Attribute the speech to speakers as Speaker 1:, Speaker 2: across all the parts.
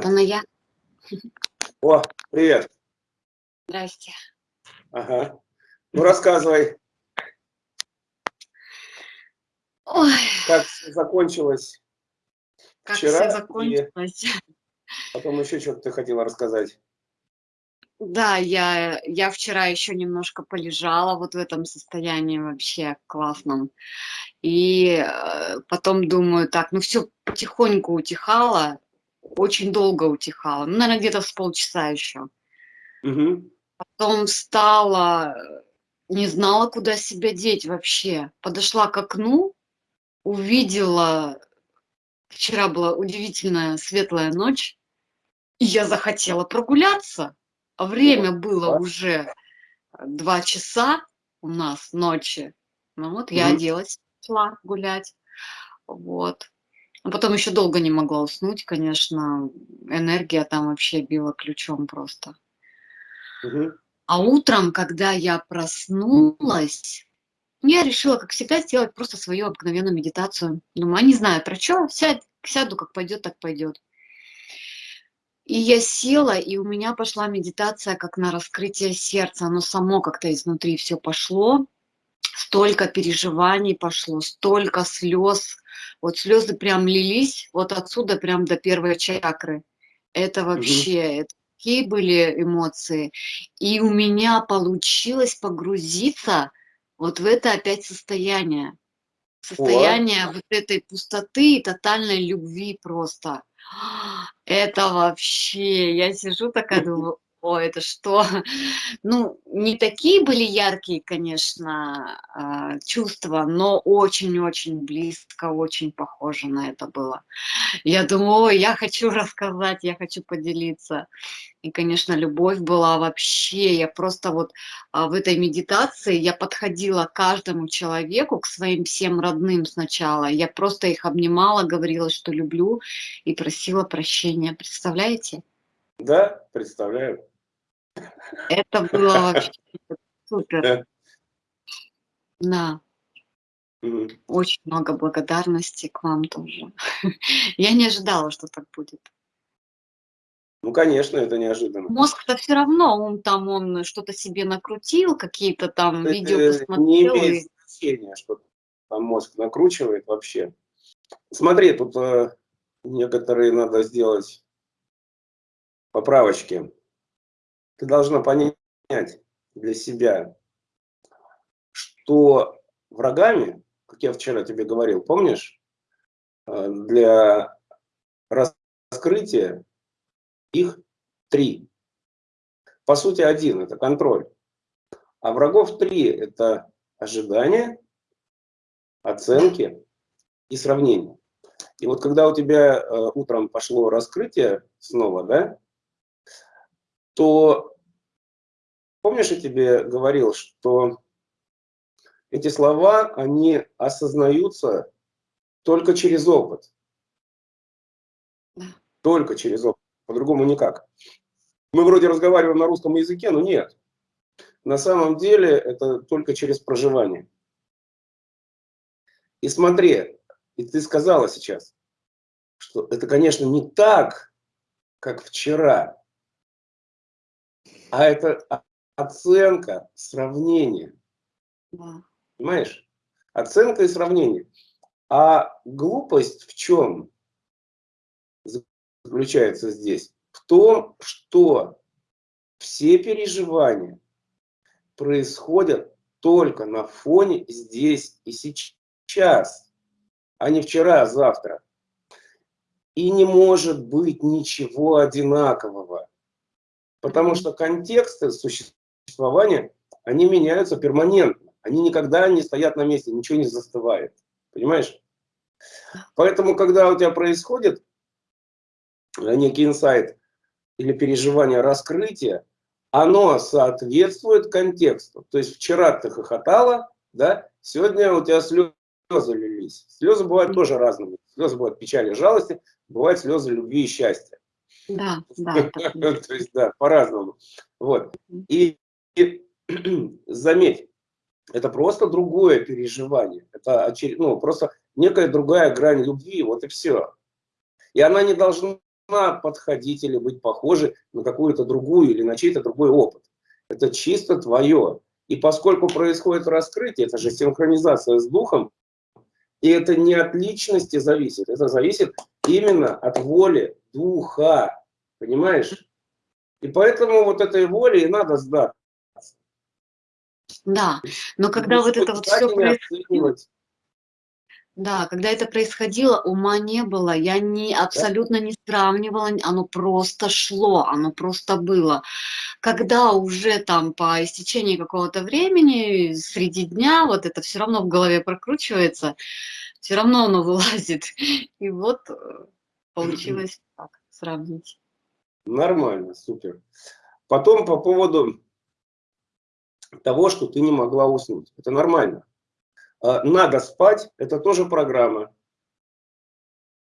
Speaker 1: Это на я.
Speaker 2: О, привет.
Speaker 1: Здрасте.
Speaker 2: Ага. Ну, рассказывай.
Speaker 1: Ой.
Speaker 2: Как все закончилось
Speaker 1: как
Speaker 2: вчера?
Speaker 1: все закончилось.
Speaker 2: Потом еще что-то ты хотела рассказать.
Speaker 1: Да, я, я вчера еще немножко полежала вот в этом состоянии вообще классном. И э, потом думаю, так, ну все потихоньку утихало, очень долго утихало, ну, наверное, где-то с полчаса еще.
Speaker 2: Угу.
Speaker 1: Потом встала, не знала, куда себя деть вообще. Подошла к окну, увидела, вчера была удивительная светлая ночь, и я захотела прогуляться. А время было уже два часа у нас ночи. Ну вот я оделась, шла гулять. Вот. А потом еще долго не могла уснуть, конечно. Энергия там вообще била ключом просто.
Speaker 2: Угу.
Speaker 1: А утром, когда я проснулась, я решила, как всегда, сделать просто свою обыкновенную медитацию. Думаю, а не знаю про что, сядь, сяду, как пойдет, так пойдет. И я села, и у меня пошла медитация как на раскрытие сердца. Оно само как-то изнутри все пошло. Столько переживаний пошло, столько слез. Вот слезы прям лились, вот отсюда прям до первой чакры. Это вообще, угу. такие были эмоции. И у меня получилось погрузиться вот в это опять состояние. Состояние О. вот этой пустоты и тотальной любви просто. Это вообще, я сижу такая, думаю, о, это что? Ну, не такие были яркие, конечно, а, чувства, но очень-очень близко, очень похоже на это было. Я думаю, ой, я хочу рассказать, я хочу поделиться. И, конечно, любовь была вообще, я просто вот а, в этой медитации, я подходила к каждому человеку, к своим всем родным сначала, я просто их обнимала, говорила, что люблю, и просила прощения. Представляете?
Speaker 2: Да, представляю.
Speaker 1: Это было вообще супер. Да. Очень много благодарности к вам тоже. Я не ожидала, что так будет.
Speaker 2: Ну, конечно, это неожиданно.
Speaker 1: Мозг-то все равно, он там, он что-то себе накрутил, какие-то там это видео посмотрел.
Speaker 2: Не имеет и... значения, что там мозг накручивает вообще. Смотри, тут э, некоторые надо сделать поправочки ты должна понять для себя, что врагами, как я вчера тебе говорил, помнишь, э, для раскрытия их три. По сути, один – это контроль. А врагов три – это ожидания, оценки и сравнение. И вот когда у тебя э, утром пошло раскрытие снова, да, то помнишь, я тебе говорил, что эти слова, они осознаются только через опыт. Только через опыт. По-другому никак. Мы вроде разговариваем на русском языке, но нет. На самом деле это только через проживание. И смотри, и ты сказала сейчас, что это, конечно, не так, как вчера, а это оценка, сравнение. Да. Понимаешь? Оценка и сравнение. А глупость в чем заключается здесь? В том, что все переживания происходят только на фоне здесь и сейчас, а не вчера, а завтра. И не может быть ничего одинакового. Потому что контексты существования, они меняются перманентно. Они никогда не стоят на месте, ничего не застывает. Понимаешь? Поэтому, когда у тебя происходит некий инсайт или переживание раскрытия, оно соответствует контексту. То есть вчера ты хохотала, да, сегодня у тебя слезы лились. Слезы бывают тоже разными. Слезы бывают печали, жалости, бывают слезы любви и счастья.
Speaker 1: Да, да.
Speaker 2: То есть, да, по-разному. Вот. И, и заметь, это просто другое переживание. Это очеред... ну, просто некая другая грань любви, вот и все. И она не должна подходить или быть похожей на какую-то другую или на чей-то другой опыт. Это чисто твое. И поскольку происходит раскрытие, это же синхронизация с духом, и это не от личности зависит, это зависит именно от воли духа. Понимаешь? И поэтому вот этой воле и надо сдаться.
Speaker 1: Да, но когда вот это вот все происходило, да, когда это происходило, ума не было, я не, абсолютно не сравнивала, оно просто шло, оно просто было. Когда уже там по истечении какого-то времени, среди дня, вот это все равно в голове прокручивается, все равно оно вылазит. И вот э, получилось так сравнить.
Speaker 2: Нормально, супер. Потом по поводу того, что ты не могла уснуть. Это нормально. А, надо спать, это тоже программа.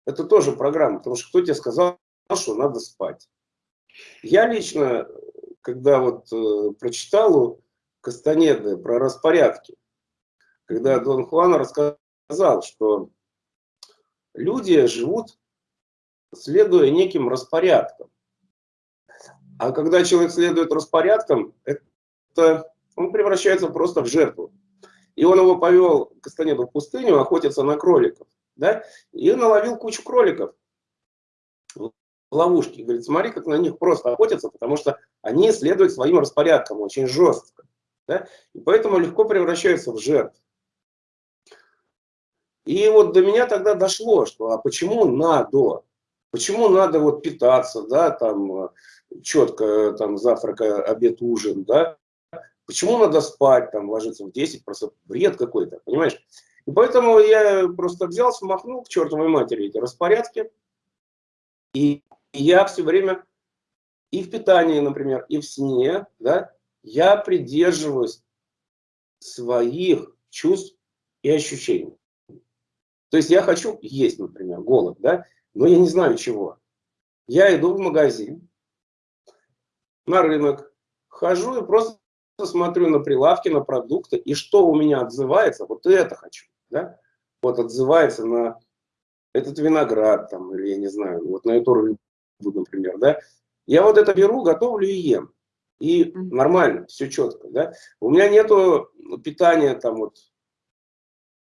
Speaker 2: Это тоже программа, потому что кто тебе сказал, что надо спать. Я лично, когда вот э, прочитал у Кастанеды про распорядки, когда Дон Хуан рассказал, что люди живут, следуя неким распорядкам. А когда человек следует распорядкам, это он превращается просто в жертву. И он его повел, Кастанеду, в пустыню охотиться на кроликов. Да? И наловил кучу кроликов в ловушке. Говорит, смотри, как на них просто охотятся, потому что они следуют своим распорядкам очень жестко. Да? И поэтому легко превращаются в жертв. И вот до меня тогда дошло, что а почему надо? Почему надо вот питаться, да, там четко там завтрак, обед, ужин, да? Почему надо спать, там, ложиться в 10, просто бред какой-то, понимаешь? И поэтому я просто взял, смахнул к чертовой матери эти распорядки. И я все время и в питании, например, и в сне, да, я придерживаюсь своих чувств и ощущений. То есть я хочу есть, например, голод, да, но я не знаю чего. Я иду в магазин, на рынок, хожу и просто смотрю на прилавки, на продукты, и что у меня отзывается, вот это хочу, да, вот отзывается на этот виноград, там, или я не знаю, вот на эту рыбу, например, да, я вот это беру, готовлю и ем. И нормально, все четко, да. У меня нету питания там вот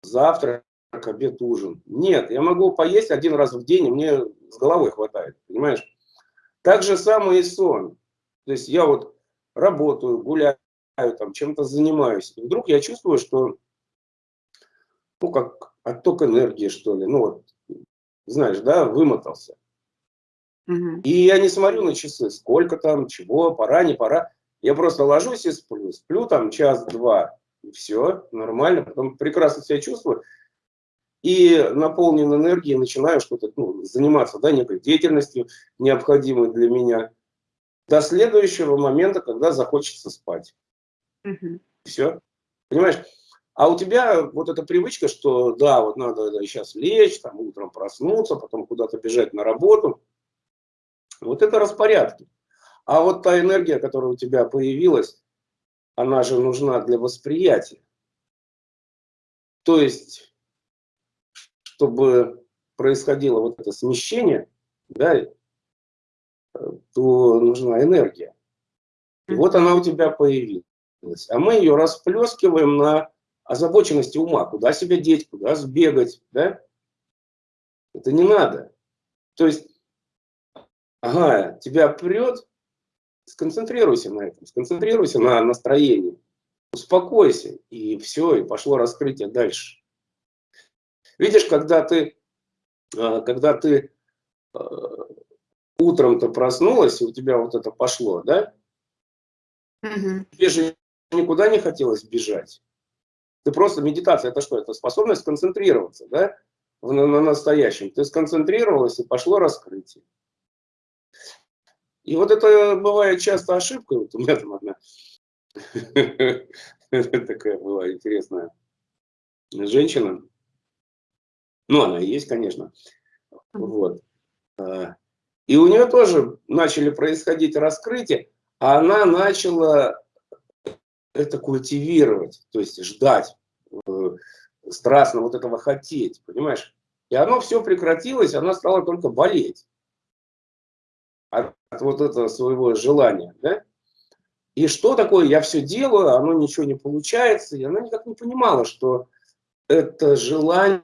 Speaker 2: завтрак, обед, ужин. Нет, я могу поесть один раз в день, и мне с головой хватает, понимаешь? Так же самое и сон. То есть я вот работаю, гуляю, там чем-то занимаюсь. И вдруг я чувствую, что, ну, как отток энергии, что ли, ну, вот, знаешь, да, вымотался. Угу. И я не смотрю на часы, сколько там, чего, пора, не пора. Я просто ложусь и сплю. Сплю там час-два, и все, нормально. Потом прекрасно себя чувствую. И наполнен энергией начинаю что-то ну, заниматься, да, некой деятельностью, необходимой для меня, до следующего момента, когда захочется спать. Угу. Все. Понимаешь? А у тебя вот эта привычка, что да, вот надо да, сейчас лечь, там утром проснуться, потом куда-то бежать на работу. Вот это распорядки. А вот та энергия, которая у тебя появилась, она же нужна для восприятия. То есть, чтобы происходило вот это смещение, да, э, то нужна энергия. И вот она у тебя появилась а мы ее расплескиваем на озабоченности ума, куда себя деть, куда сбегать, да? Это не надо. То есть, ага, тебя прет, сконцентрируйся на этом, сконцентрируйся на настроении, успокойся, и все, и пошло раскрытие дальше. Видишь, когда ты, а, когда ты а, утром-то проснулась, и у тебя вот это пошло, да? Угу. Тебе же никуда не хотелось бежать. Ты просто, медитация, это что? Это способность сконцентрироваться, да, на, на настоящем. Ты сконцентрировалась и пошло раскрытие. И вот это бывает часто ошибкой. Вот у меня там одна такая была интересная женщина. Ну, она и есть, конечно. Вот. А, и у нее тоже начали происходить раскрытия, а она начала это культивировать, то есть ждать, э, страстно вот этого хотеть, понимаешь? И оно все прекратилось, она стала только болеть. вот этого своего желания, да? И что такое я все делаю, оно ничего не получается, и она никак не понимала, что это желание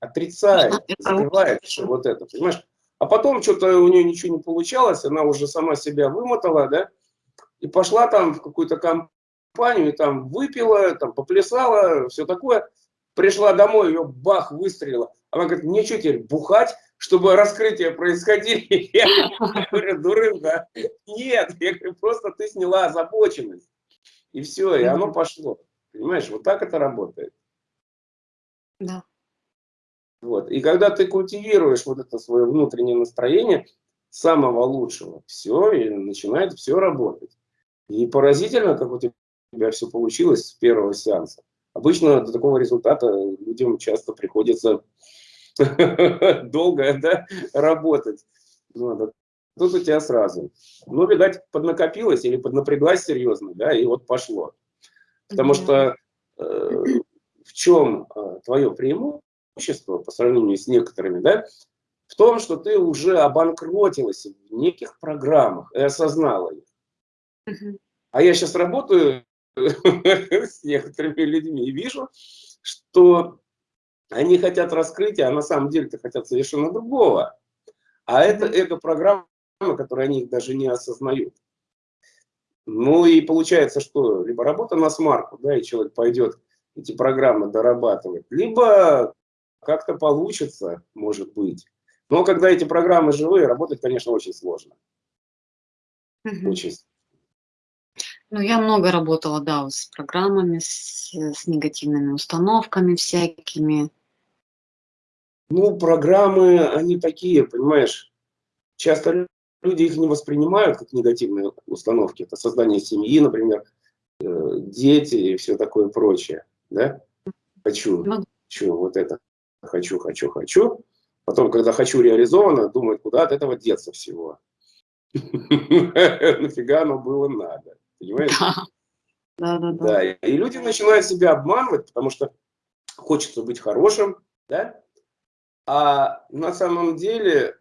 Speaker 2: отрицает, скрывает что вот это, понимаешь? А потом что-то у нее ничего не получалось, она уже сама себя вымотала, да, и пошла там в какую-то компанию, и там выпила, там поплясала, все такое. Пришла домой, ее бах, выстрелила. Она говорит, мне что теперь, бухать, чтобы раскрытие происходили? Я говорю, дурында. Нет, я говорю, просто ты сняла озабоченность. И все, и оно пошло. Понимаешь, вот так это работает.
Speaker 1: Да.
Speaker 2: Вот. И когда ты культивируешь вот это свое внутреннее настроение самого лучшего, все, и начинает все работать. И поразительно, как у тебя все получилось с первого сеанса. Обычно до такого результата людям часто приходится долго да, работать. Ну, тут у тебя сразу. Ну, видать, поднакопилось или поднапряглась серьезно, да, и вот пошло. Потому что э, в чем э, твое преимущество по сравнению с некоторыми, да, в том, что ты уже обанкротилась в неких программах и осознала их. А я сейчас работаю с некоторыми людьми и вижу, что они хотят раскрытия, а на самом деле-то хотят совершенно другого. А это эго-программа, которую они даже не осознают. Ну и получается, что либо работа на смарку, да, и человек пойдет эти программы дорабатывать, либо как-то получится, может быть. Но когда эти программы живые, работать, конечно, очень сложно.
Speaker 1: Угу. Очень ну, я много работала, да, с программами, с, с негативными установками всякими.
Speaker 2: Ну, программы, они такие, понимаешь, часто люди их не воспринимают как негативные установки. Это создание семьи, например, э, дети и все такое прочее, да? Хочу, хочу вот это, хочу, хочу, хочу. Потом, когда хочу реализовано, думают, куда от этого деться всего. Нафига оно было надо. Понимаешь? Да, да, да. да. И люди начинают себя обманывать, потому что хочется быть хорошим, да? А на самом деле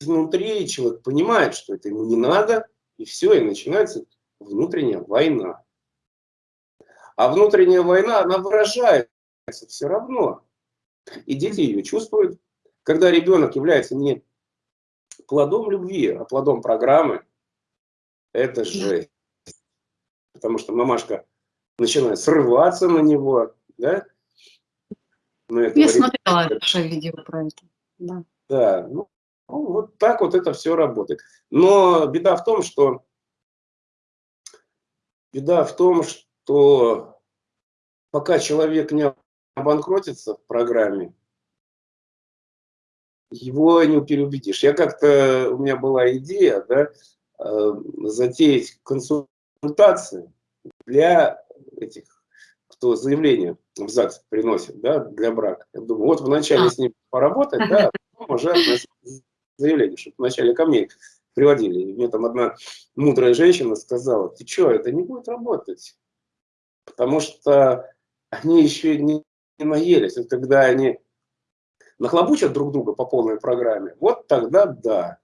Speaker 2: изнутри человек понимает, что это ему не надо, и все, и начинается внутренняя война. А внутренняя война, она выражается все равно. И дети ее чувствуют. Когда ребенок является не плодом любви, а плодом программы, это жесть. Потому что мамашка начинает срываться на него, да?
Speaker 1: На Я смотрела ваше видео про это. Да,
Speaker 2: да ну, ну, вот так вот это все работает. Но беда в том, что беда в том, что пока человек не обанкротится в программе, его не переубедишь. Я как-то, у меня была идея, да, затеять консультации для этих, кто заявление в ЗАГС приносит, да, для брака. Я думаю, вот вначале с ним поработать, да, а потом уже заявление, чтобы вначале ко мне приводили. И мне там одна мудрая женщина сказала, ты что, это не будет работать, потому что они еще не, не наелись. Вот когда они нахлобучат друг друга по полной программе, вот тогда да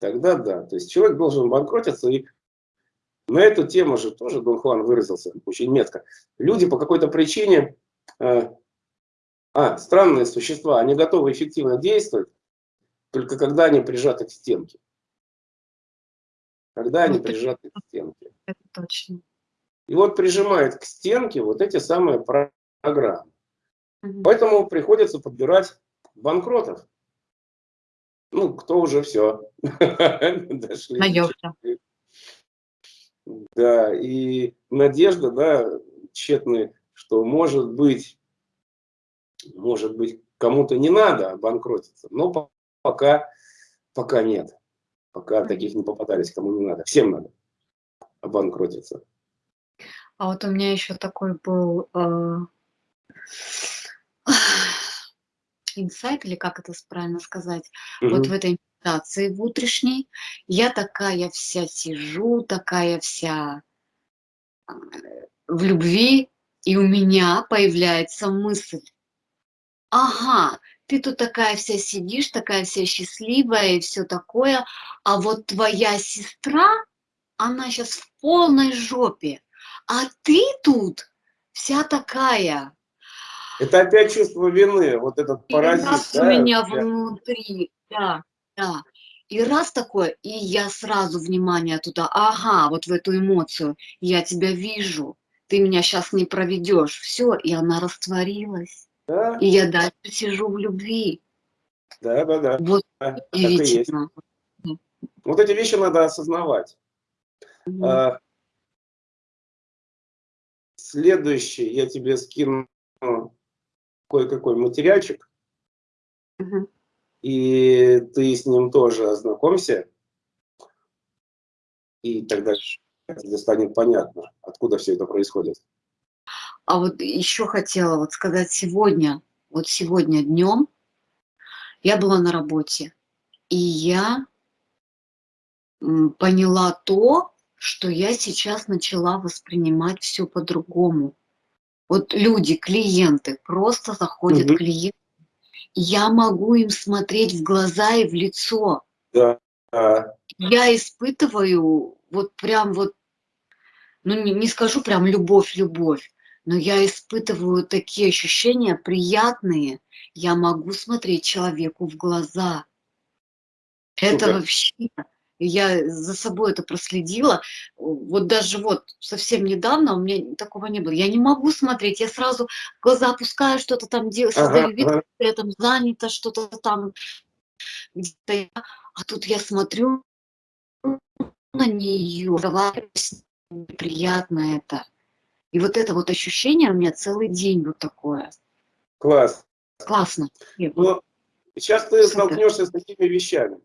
Speaker 2: тогда да. То есть человек должен банкротиться. И на эту тему же тоже Дон Хуан выразился очень метко. Люди по какой-то причине, э, а, странные существа, они готовы эффективно действовать, только когда они прижаты к стенке. Когда они это, прижаты к стенке.
Speaker 1: Это точно.
Speaker 2: И вот прижимает к стенке вот эти самые программы. Угу. Поэтому приходится подбирать банкротов ну, кто уже все.
Speaker 1: Дошли. Наелся.
Speaker 2: Да, и надежда, да, тщетная, что может быть, может быть, кому-то не надо банкротиться, но пока, пока нет. Пока таких не попадались, кому не надо. Всем надо обанкротиться.
Speaker 1: А вот у меня еще такой был э, инсайт, или как это правильно сказать, угу. вот в этой медитации в утренней, я такая вся сижу, такая вся а, в любви, и у меня появляется мысль, ага, ты тут такая вся сидишь, такая вся счастливая и все такое, а вот твоя сестра, она сейчас в полной жопе, а ты тут вся такая.
Speaker 2: Это опять чувство вины, вот этот
Speaker 1: И
Speaker 2: паразит.
Speaker 1: раз
Speaker 2: да?
Speaker 1: у меня внутри, да, да. И раз такое, и я сразу внимание туда, ага, вот в эту эмоцию, я тебя вижу, ты меня сейчас не проведешь, все, и она растворилась.
Speaker 2: Да,
Speaker 1: И я дальше сижу в любви.
Speaker 2: да, да, да.
Speaker 1: Вот
Speaker 2: Да,
Speaker 1: удивительно.
Speaker 2: Вот эти вещи надо осознавать.
Speaker 1: Мгм.
Speaker 2: А, Следующий я тебе скину кое-какой материальчик,
Speaker 1: Мгм.
Speaker 2: и ты с ним тоже ознакомься, и тогда станет понятно, откуда все это происходит.
Speaker 1: А вот еще хотела вот сказать сегодня, вот сегодня днем я была на работе, и я поняла то, что я сейчас начала воспринимать все по-другому. Вот люди, клиенты, просто заходят
Speaker 2: Мгм.
Speaker 1: клиенты, я могу им смотреть в глаза и в лицо.
Speaker 2: Да,
Speaker 1: Я испытываю вот прям вот, ну не, не скажу прям любовь-любовь, но я испытываю такие ощущения приятные. Я могу смотреть человеку в глаза. Это
Speaker 2: Супер.
Speaker 1: вообще, я за собой это проследила. Вот даже вот совсем недавно у меня такого не было. Я не могу смотреть, я сразу глаза опускаю, что-то там делаю,
Speaker 2: Ага,
Speaker 1: создаю вид,
Speaker 2: ага.
Speaker 1: я там занята, что-то там А тут я смотрю на нее, разговариваю с ней, приятно это. И вот это вот ощущение у меня целый день вот такое.
Speaker 2: класс.
Speaker 1: Классно.
Speaker 2: Но сейчас ты
Speaker 1: Супер.
Speaker 2: столкнешься с такими вещами.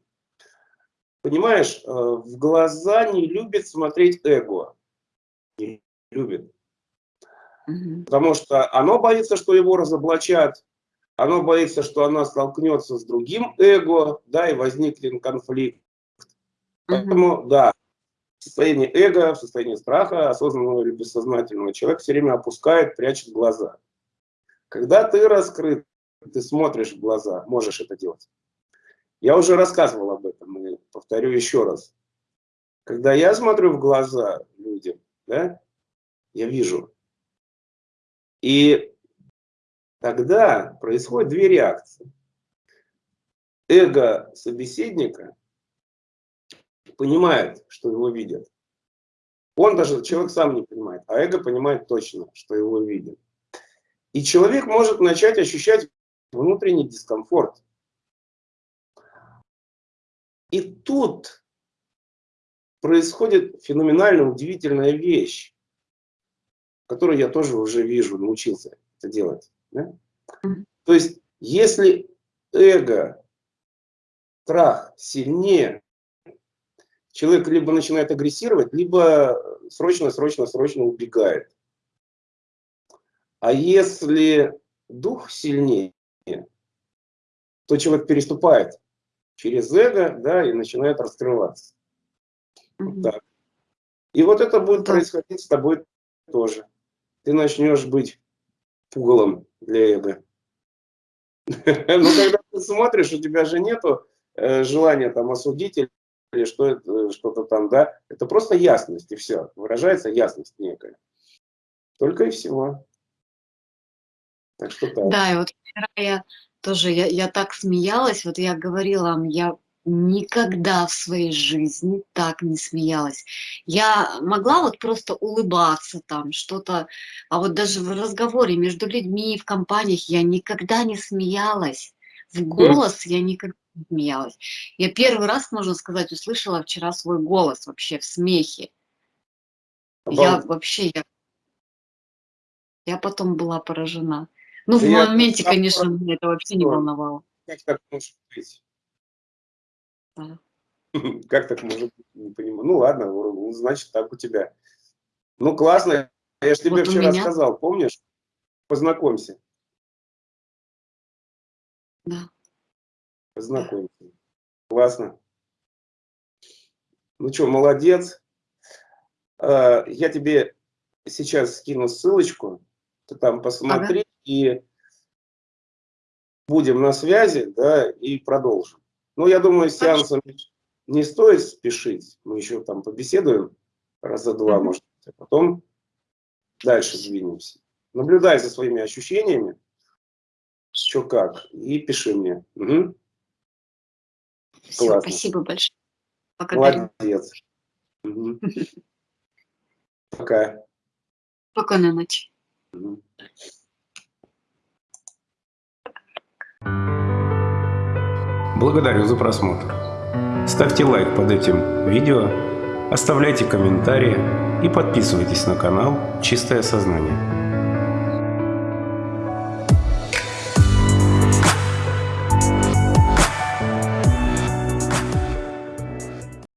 Speaker 2: Понимаешь, э, в глаза не любит смотреть эго. Не любит.
Speaker 1: мгм.
Speaker 2: Потому что оно боится, что его разоблачат, оно боится, что она столкнется с другим эго, да, и возникнет конфликт. Поэтому, да, в состоянии эго, в состоянии страха, осознанного или бессознательного, человек все время опускает, прячет глаза. Когда ты раскрыт, ты смотришь в глаза, можешь это делать. Я уже рассказывал об этом, повторю еще раз. Когда я смотрю в глаза людям, да, я вижу. И тогда происходят две реакции. Эго собеседника понимает, что его видят. Он даже, человек сам не понимает, а эго понимает точно, что его видят. И человек может начать ощущать внутренний дискомфорт. И тут происходит феноменально удивительная вещь, которую я тоже уже вижу, научился это делать. да? То есть, если эго, страх сильнее, человек либо начинает агрессировать, либо срочно, срочно, срочно убегает. А если дух сильнее, то человек переступает через эго, да, и начинает раскрываться. Вот так. И вот это будет происходить с тобой тоже. Ты начнешь быть пугалом для эго. Но когда ты смотришь, у тебя же нету э, желания там осудить или что это, что-то там, да, это просто ясность и все, выражается ясность некая. Только и всего. Так что так.
Speaker 1: Да, и вот вчера я тоже, я, я так смеялась, вот я говорила вам, я никогда в своей жизни так не смеялась. Я могла вот просто улыбаться там, что-то, а вот даже в разговоре между людьми, в компаниях я никогда не смеялась. В голос я никогда не смеялась. Я первый раз, можно сказать, услышала вчера свой голос вообще в смехе. Я вообще, я, я потом была поражена. Ну, в
Speaker 2: Да я
Speaker 1: моменте,
Speaker 2: сам
Speaker 1: конечно, меня это вообще не волновало.
Speaker 2: Как так может быть?
Speaker 1: Да.
Speaker 2: Как так может быть? Не понимаю. Ну ладно, значит так у тебя. Ну классно. Я же тебе
Speaker 1: Вот
Speaker 2: вчера
Speaker 1: меня-
Speaker 2: сказал, помнишь? Познакомься.
Speaker 1: Да.
Speaker 2: Познакомься. Классно. Ну что, молодец. А, Я тебе сейчас скину ссылочку. Ты там посмотри и будем на связи, да, и продолжим. Ну, я думаю, с сеансом не стоит спешить. Мы еще там побеседуем раза два, может, а потом дальше двинемся. Наблюдай за своими ощущениями, что как, и пиши мне. Угу.
Speaker 1: Все,
Speaker 2: Классно.
Speaker 1: спасибо большое. Благодарю.
Speaker 2: Молодец. Угу. Пока.
Speaker 1: Спокойной ночи.
Speaker 2: Мгм.
Speaker 3: Благодарю за просмотр. Ставьте лайк под этим видео, оставляйте комментарии и подписывайтесь на канал «Чистое сознание».